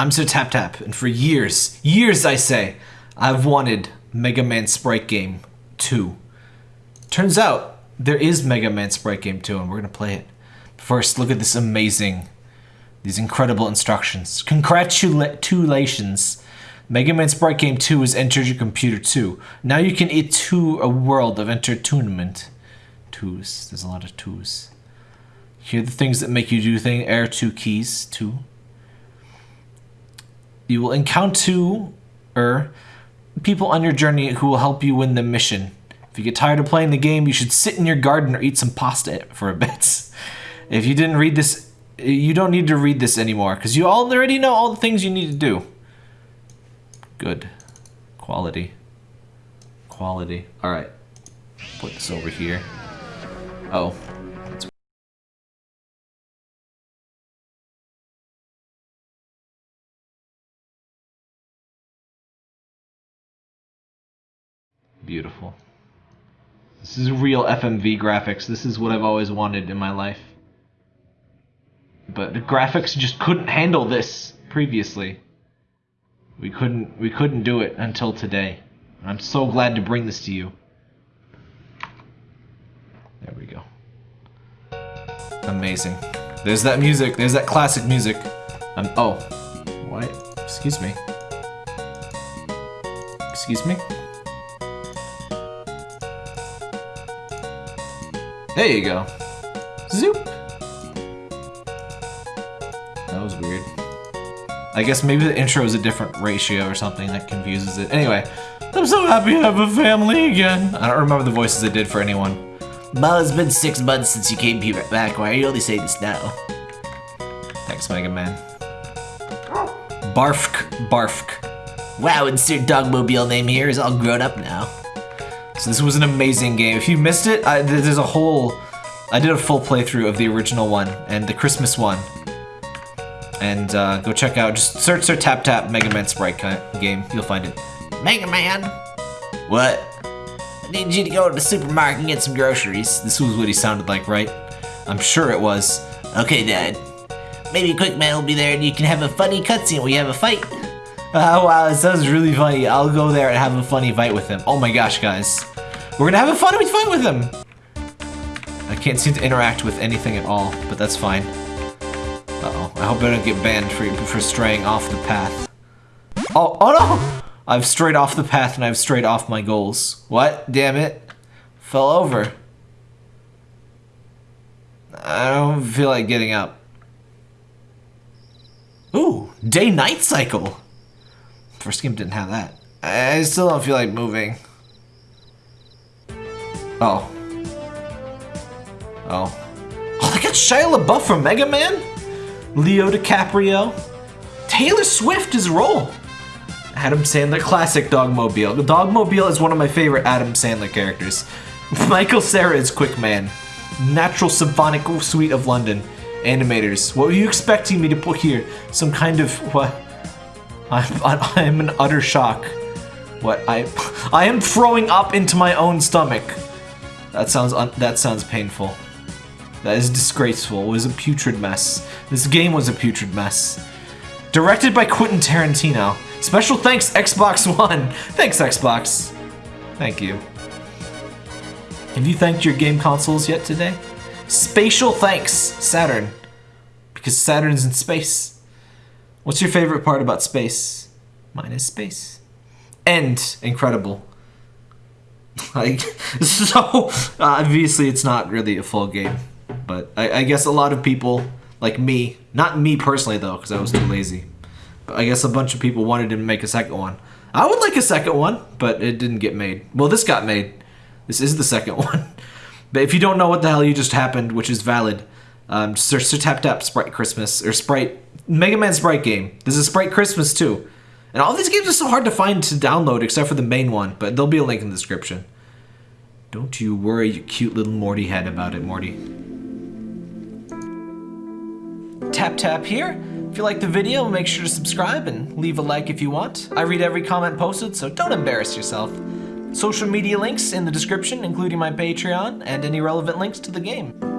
I'm Sir Tap Tap, and for years, years I say, I've wanted Mega Man Sprite Game 2. Turns out, there is Mega Man Sprite Game 2, and we're gonna play it. First, look at this amazing, these incredible instructions. Congratulations! Mega Man Sprite Game 2 has entered your computer too. Now you can eat to a world of entertainment. Twos. There's a lot of twos. Here are the things that make you do things. Air two keys. Two. You will encounter er, people on your journey who will help you win the mission. If you get tired of playing the game, you should sit in your garden or eat some pasta for a bit. If you didn't read this, you don't need to read this anymore because you already know all the things you need to do. Good. Quality. Quality. All right. Put this over here. Oh. Beautiful. This is real FMV graphics. This is what I've always wanted in my life. But the graphics just couldn't handle this previously. We couldn't we couldn't do it until today. I'm so glad to bring this to you. There we go. Amazing. There's that music. There's that classic music. Um, oh. What? Excuse me. Excuse me? There you go. Zoop. That was weird. I guess maybe the intro is a different ratio or something that confuses it. Anyway, I'm so happy to have a family again. I don't remember the voices I did for anyone. Well, it's been six months since you came here back. Why are you only saying this now? Thanks, Mega Man. Barfk, Barfk. Wow, insert Dogmobile name here is all grown up now. So this was an amazing game. If you missed it, I, there's a whole... I did a full playthrough of the original one and the Christmas one. And uh, go check out, just search Sir Tap Tap Mega Man Sprite game. You'll find it. Mega Man! What? I need you to go to the supermarket and get some groceries. This was what he sounded like, right? I'm sure it was. Okay, Dad. Maybe Quick Man will be there and you can have a funny cutscene where you have a fight. Oh wow, it sounds really funny. I'll go there and have a funny fight with him. Oh my gosh, guys. We're gonna have a funny fight with him! I can't seem to interact with anything at all, but that's fine. Uh-oh. I hope I don't get banned for, for straying off the path. Oh, oh no! I've strayed off the path and I've strayed off my goals. What? Damn it. Fell over. I don't feel like getting up. Ooh, day-night cycle. First game didn't have that. I still don't feel like moving. Oh. Oh. Oh, they got Shia LaBeouf from Mega Man? Leo DiCaprio? Taylor Swift is Roll. Adam Sandler, classic Dogmobile. The Dogmobile is one of my favorite Adam Sandler characters. Michael Cera is Quick Man. Natural Symphonic Suite of London. Animators. What were you expecting me to put here? Some kind of, what? I'm, I'm in utter shock. What, I, I am throwing up into my own stomach. That sounds, that sounds painful. That is disgraceful. It was a putrid mess. This game was a putrid mess. Directed by Quentin Tarantino. Special thanks, Xbox One. Thanks, Xbox. Thank you. Have you thanked your game consoles yet today? Spatial thanks, Saturn. Because Saturn's in space. What's your favorite part about space? Mine is space. End. incredible. Like, so, obviously it's not really a full game. But I, I guess a lot of people, like me, not me personally though, because I was too lazy. But I guess a bunch of people wanted to make a second one. I would like a second one, but it didn't get made. Well, this got made. This is the second one. But if you don't know what the hell you just happened, which is valid, um, search Sir Tap Tap Sprite Christmas, or Sprite, Mega Man Sprite game. This is Sprite Christmas too. And all these games are so hard to find to download except for the main one, but there'll be a link in the description. Don't you worry you cute little Morty head about it, Morty. Tap tap here. If you like the video, make sure to subscribe and leave a like if you want. I read every comment posted, so don't embarrass yourself. Social media links in the description, including my Patreon and any relevant links to the game.